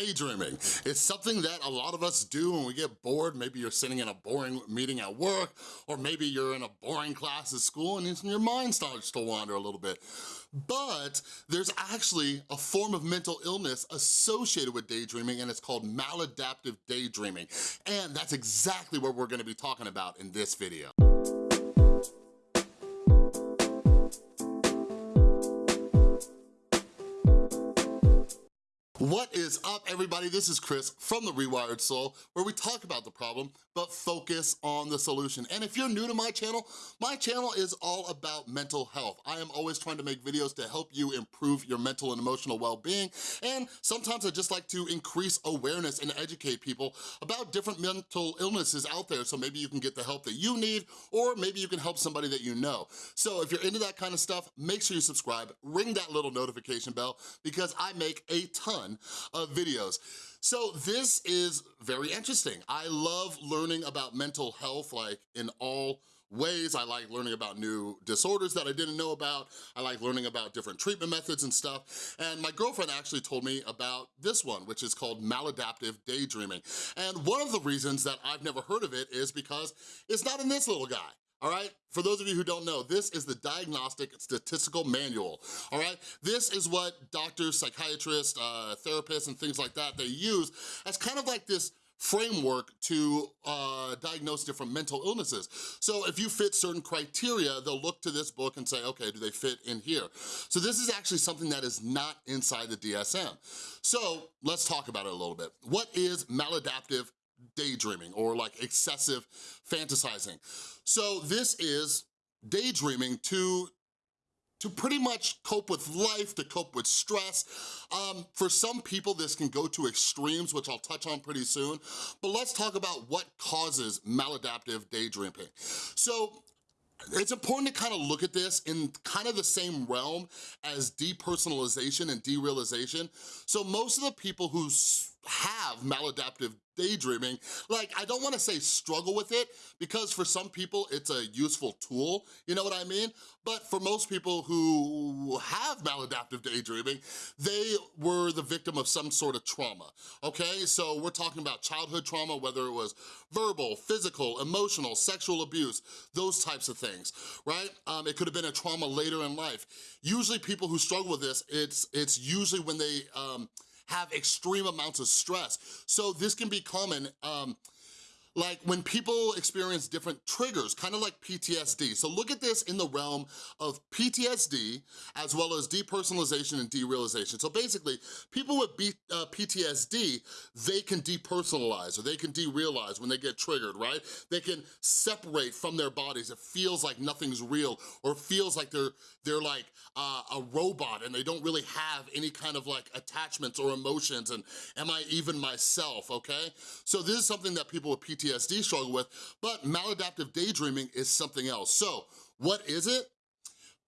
daydreaming. It's something that a lot of us do when we get bored. Maybe you're sitting in a boring meeting at work, or maybe you're in a boring class at school and your mind starts to wander a little bit. But there's actually a form of mental illness associated with daydreaming and it's called maladaptive daydreaming. And that's exactly what we're gonna be talking about in this video. What is up, everybody? This is Chris from The Rewired Soul, where we talk about the problem, but focus on the solution. And if you're new to my channel, my channel is all about mental health. I am always trying to make videos to help you improve your mental and emotional well-being, and sometimes I just like to increase awareness and educate people about different mental illnesses out there, so maybe you can get the help that you need, or maybe you can help somebody that you know. So if you're into that kind of stuff, make sure you subscribe, ring that little notification bell, because I make a ton of videos. So this is very interesting. I love learning about mental health like in all ways. I like learning about new disorders that I didn't know about. I like learning about different treatment methods and stuff. And my girlfriend actually told me about this one, which is called maladaptive daydreaming. And one of the reasons that I've never heard of it is because it's not in this little guy all right? For those of you who don't know, this is the Diagnostic Statistical Manual, all right? This is what doctors, psychiatrists, uh, therapists, and things like that, they use as kind of like this framework to uh, diagnose different mental illnesses. So if you fit certain criteria, they'll look to this book and say, okay, do they fit in here? So this is actually something that is not inside the DSM. So let's talk about it a little bit. What is maladaptive daydreaming or like excessive fantasizing. So this is daydreaming to to pretty much cope with life, to cope with stress. Um, for some people, this can go to extremes, which I'll touch on pretty soon, but let's talk about what causes maladaptive daydreaming. So it's important to kind of look at this in kind of the same realm as depersonalization and derealization. So most of the people who have maladaptive daydreaming, like I don't wanna say struggle with it because for some people it's a useful tool, you know what I mean? But for most people who have maladaptive daydreaming, they were the victim of some sort of trauma, okay? So we're talking about childhood trauma, whether it was verbal, physical, emotional, sexual abuse, those types of things, right? Um, it could have been a trauma later in life. Usually people who struggle with this, it's, it's usually when they, um, have extreme amounts of stress. So this can be common um, like when people experience different triggers, kind of like PTSD. So look at this in the realm of PTSD as well as depersonalization and derealization. So basically, people with B, uh, PTSD, they can depersonalize or they can derealize when they get triggered, right? They can separate from their bodies. It feels like nothing's real or feels like they're, they're like uh, a robot and they don't really have any kind of like attachments or emotions and am I even myself, okay? So this is something that people with PTSD PTSD struggle with, but maladaptive daydreaming is something else. So what is it?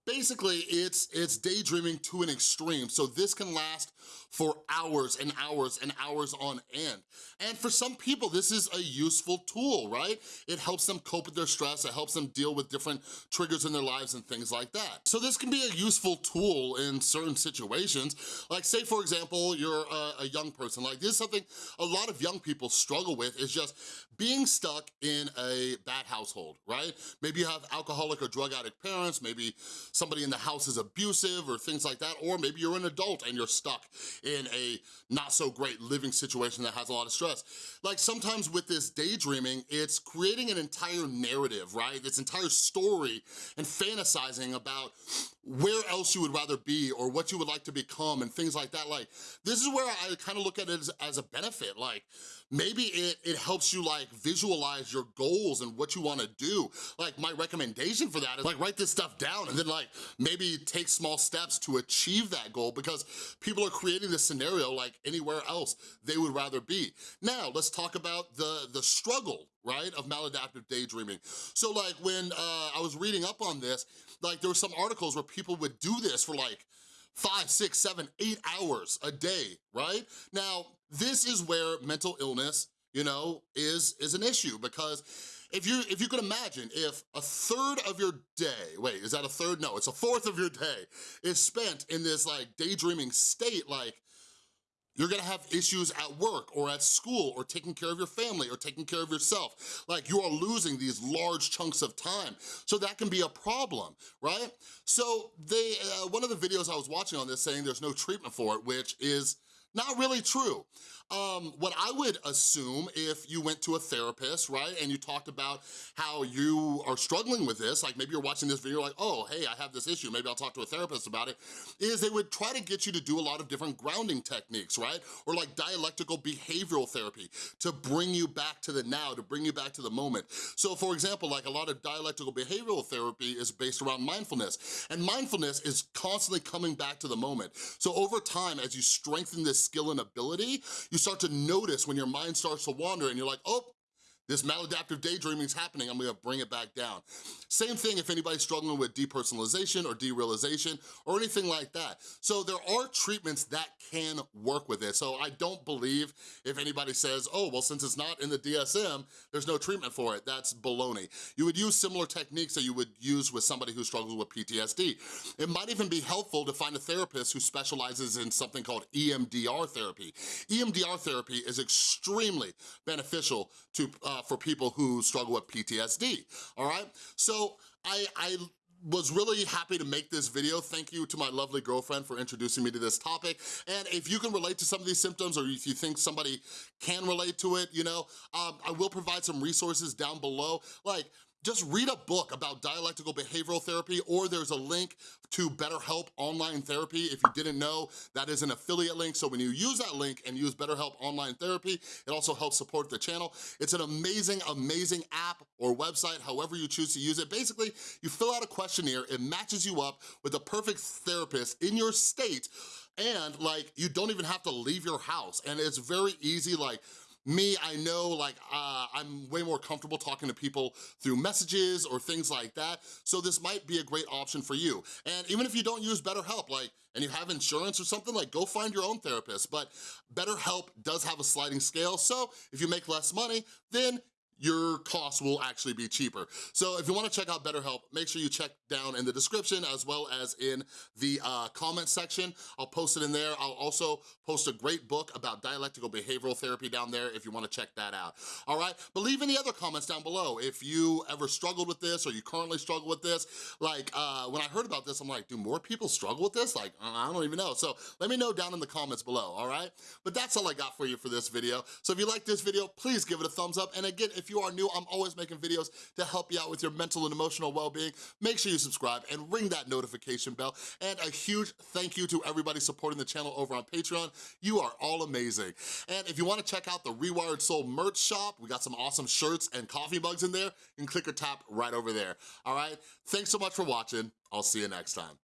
Basically, it's, it's daydreaming to an extreme. So this can last for hours and hours and hours on end. And for some people, this is a useful tool, right? It helps them cope with their stress, it helps them deal with different triggers in their lives and things like that. So this can be a useful tool in certain situations. Like say, for example, you're a, a young person. Like this is something a lot of young people struggle with is just being stuck in a bad household, right? Maybe you have alcoholic or drug addict parents, maybe somebody in the house is abusive or things like that, or maybe you're an adult and you're stuck in a not so great living situation that has a lot of stress. Like sometimes with this daydreaming, it's creating an entire narrative, right? This entire story and fantasizing about where else you would rather be or what you would like to become and things like that. Like, this is where I kind of look at it as, as a benefit. Like, maybe it, it helps you like visualize your goals and what you wanna do. Like, my recommendation for that is like, write this stuff down and then like, maybe take small steps to achieve that goal because people are creating this scenario like anywhere else they would rather be. Now, let's talk about the, the struggle, right, of maladaptive daydreaming. So like when uh, I was reading up on this, like there were some articles where people would do this for like five, six, seven, eight hours a day, right? Now, this is where mental illness, you know, is, is an issue because if you if you could imagine if a third of your day, wait, is that a third? No, it's a fourth of your day is spent in this like daydreaming state, like You're gonna have issues at work or at school or taking care of your family or taking care of yourself. Like you are losing these large chunks of time. So that can be a problem, right? So they, uh, one of the videos I was watching on this saying there's no treatment for it, which is not really true. Um, what I would assume if you went to a therapist, right, and you talked about how you are struggling with this, like maybe you're watching this video like, oh, hey, I have this issue, maybe I'll talk to a therapist about it, is they would try to get you to do a lot of different grounding techniques, right? Or like dialectical behavioral therapy to bring you back to the now, to bring you back to the moment. So for example, like a lot of dialectical behavioral therapy is based around mindfulness, and mindfulness is constantly coming back to the moment. So over time, as you strengthen this skill and ability, you start to notice when your mind starts to wander and you're like, oh, this maladaptive daydreaming is happening, I'm gonna bring it back down. Same thing if anybody's struggling with depersonalization or derealization or anything like that. So there are treatments that can work with it. So I don't believe if anybody says, oh, well, since it's not in the DSM, there's no treatment for it. That's baloney. You would use similar techniques that you would use with somebody who struggles with PTSD. It might even be helpful to find a therapist who specializes in something called EMDR therapy. EMDR therapy is extremely beneficial to uh, uh, for people who struggle with PTSD, all right? So I, I was really happy to make this video. Thank you to my lovely girlfriend for introducing me to this topic. And if you can relate to some of these symptoms or if you think somebody can relate to it, you know, um, I will provide some resources down below. Like, just read a book about dialectical behavioral therapy or there's a link to BetterHelp Online Therapy. If you didn't know, that is an affiliate link. So when you use that link and use BetterHelp Online Therapy, it also helps support the channel. It's an amazing, amazing app or website, however you choose to use it. Basically, you fill out a questionnaire, it matches you up with the perfect therapist in your state and like you don't even have to leave your house and it's very easy like me, I know like uh, I'm way more comfortable talking to people through messages or things like that, so this might be a great option for you. And even if you don't use BetterHelp, like, and you have insurance or something, like go find your own therapist. But BetterHelp does have a sliding scale, so if you make less money, then your costs will actually be cheaper. So if you wanna check out BetterHelp, make sure you check down in the description as well as in the uh, comment section. I'll post it in there. I'll also post a great book about dialectical behavioral therapy down there if you wanna check that out, all right? But leave any other comments down below. If you ever struggled with this or you currently struggle with this, like uh, when I heard about this, I'm like, do more people struggle with this? Like, I don't even know. So let me know down in the comments below, all right? But that's all I got for you for this video. So if you like this video, please give it a thumbs up. And again, if you are new, I'm always making videos to help you out with your mental and emotional well-being. Make sure you subscribe and ring that notification bell. And a huge thank you to everybody supporting the channel over on Patreon. You are all amazing. And if you wanna check out the Rewired Soul merch shop, we got some awesome shirts and coffee mugs in there. You can click or tap right over there, all right? Thanks so much for watching. I'll see you next time.